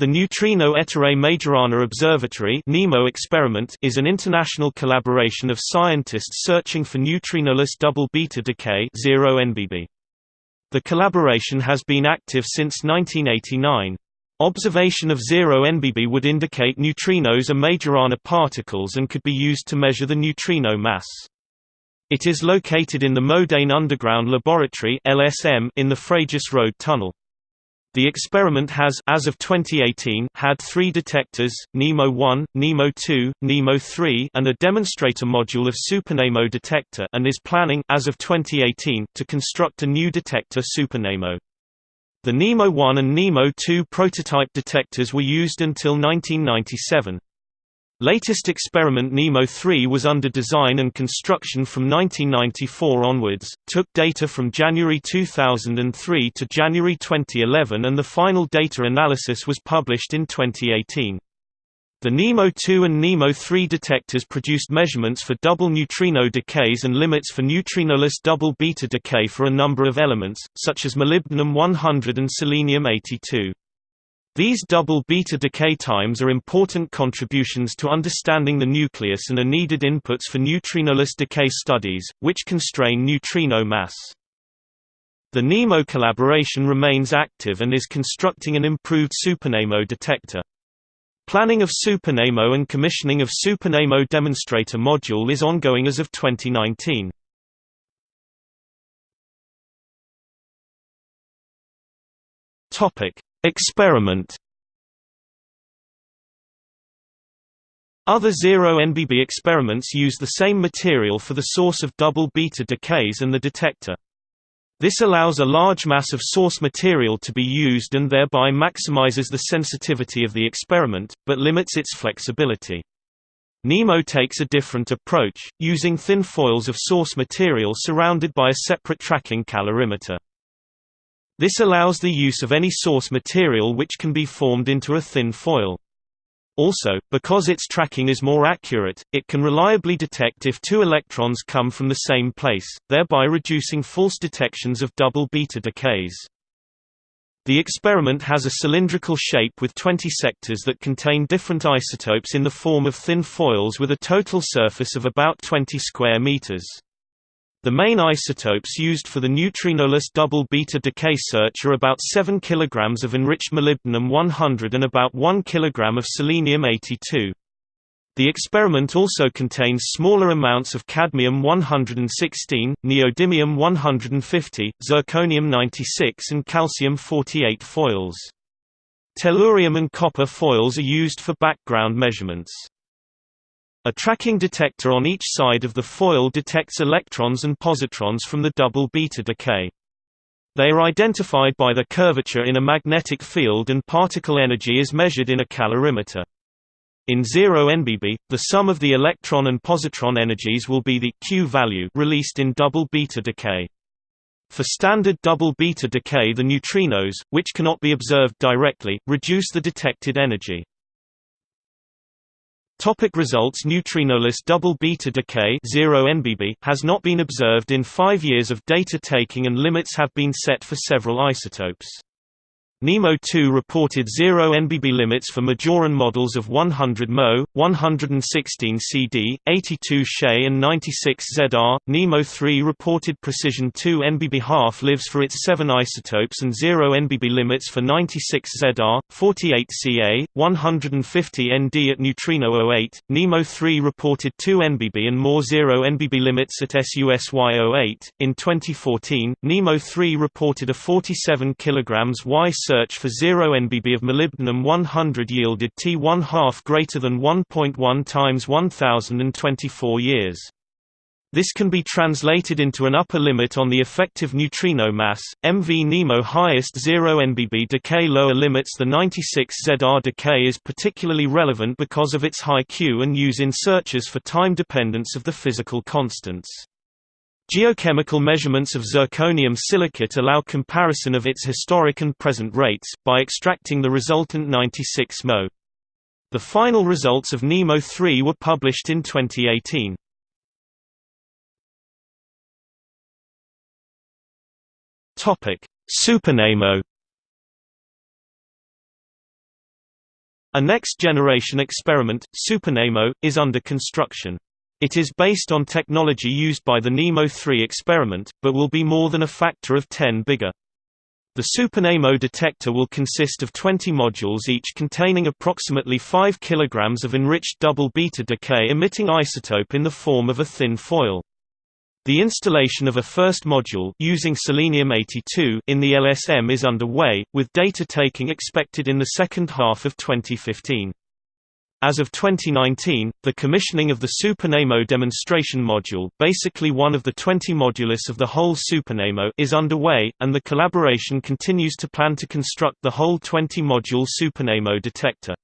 The Neutrino Ettore Majorana Observatory (NEMO) experiment is an international collaboration of scientists searching for neutrinoless double beta decay 0 NBB. The collaboration has been active since 1989. Observation of 0 NBB would indicate neutrinos are Majorana particles and could be used to measure the neutrino mass. It is located in the Modane Underground Laboratory in the Frejus Road Tunnel. The experiment has as of 2018 had three detectors, NEMO 1, NEMO 2, NEMO 3 and a demonstrator module of SuperNEMO detector and is planning as of 2018 to construct a new detector SuperNEMO. The NEMO 1 and NEMO 2 prototype detectors were used until 1997. Latest experiment NEMO 3 was under design and construction from 1994 onwards, took data from January 2003 to January 2011 and the final data analysis was published in 2018. The NEMO 2 and NEMO 3 detectors produced measurements for double neutrino decays and limits for neutrinoless double beta decay for a number of elements, such as molybdenum 100 and selenium 82. These double beta decay times are important contributions to understanding the nucleus and are needed inputs for neutrinoless decay studies, which constrain neutrino mass. The NEMO collaboration remains active and is constructing an improved SuperNEMO detector. Planning of SuperNEMO and commissioning of SuperNEMO demonstrator module is ongoing as of 2019. Topic: Experiment Other zero NBB experiments use the same material for the source of double beta decays and the detector. This allows a large mass of source material to be used and thereby maximizes the sensitivity of the experiment, but limits its flexibility. NEMO takes a different approach, using thin foils of source material surrounded by a separate tracking calorimeter. This allows the use of any source material which can be formed into a thin foil. Also, because its tracking is more accurate, it can reliably detect if two electrons come from the same place, thereby reducing false detections of double beta decays. The experiment has a cylindrical shape with 20 sectors that contain different isotopes in the form of thin foils with a total surface of about 20 square meters. The main isotopes used for the neutrinoless double beta decay search are about 7 kg of enriched molybdenum 100 and about 1 kg of selenium 82. The experiment also contains smaller amounts of cadmium 116, neodymium 150, zirconium 96 and calcium 48 foils. Tellurium and copper foils are used for background measurements. A tracking detector on each side of the foil detects electrons and positrons from the double beta decay. They are identified by their curvature in a magnetic field and particle energy is measured in a calorimeter. In 0 NBB, the sum of the electron and positron energies will be the Q value released in double beta decay. For standard double beta decay the neutrinos, which cannot be observed directly, reduce the detected energy. Topic results Neutrinoless double beta decay 0 NBB has not been observed in five years of data taking and limits have been set for several isotopes. NEMO 2 reported 0 NBB limits for Majoron models of 100 Mo, 116 CD, 82 She and 96 ZR. NEMO 3 reported precision 2 NBB half-lives for its 7 isotopes and 0 NBB limits for 96 ZR, 48 Ca, 150 Nd at neutrino 08. NEMO 3 reported 2 NBB and more 0 NBB limits at SUSY 08. In 2014, NEMO 3 reported a 47 kg Y search for 0 NBB of molybdenum 100 yielded T1 half greater than 1.1 times 1024 years. This can be translated into an upper limit on the effective neutrino mass. MV NEMO highest 0 NBB decay lower limits the 96 ZR decay is particularly relevant because of its high Q and use in searches for time dependence of the physical constants. Geochemical measurements of zirconium silicate allow comparison of its historic and present rates, by extracting the resultant 96 Mo. The final results of NEMO 3 were published in 2018. SuperNEMO A next-generation experiment, SuperNEMO, is under construction. It is based on technology used by the NEMO 3 experiment, but will be more than a factor of 10 bigger. The SuperNEMO detector will consist of 20 modules each containing approximately 5 kg of enriched double beta decay emitting isotope in the form of a thin foil. The installation of a first module using selenium-82 in the LSM is underway, with data taking expected in the second half of 2015. As of 2019, the commissioning of the SuperNEMO demonstration module basically one of the 20 modulus of the whole SuperNEMO is underway, and the collaboration continues to plan to construct the whole 20-module SuperNEMO detector.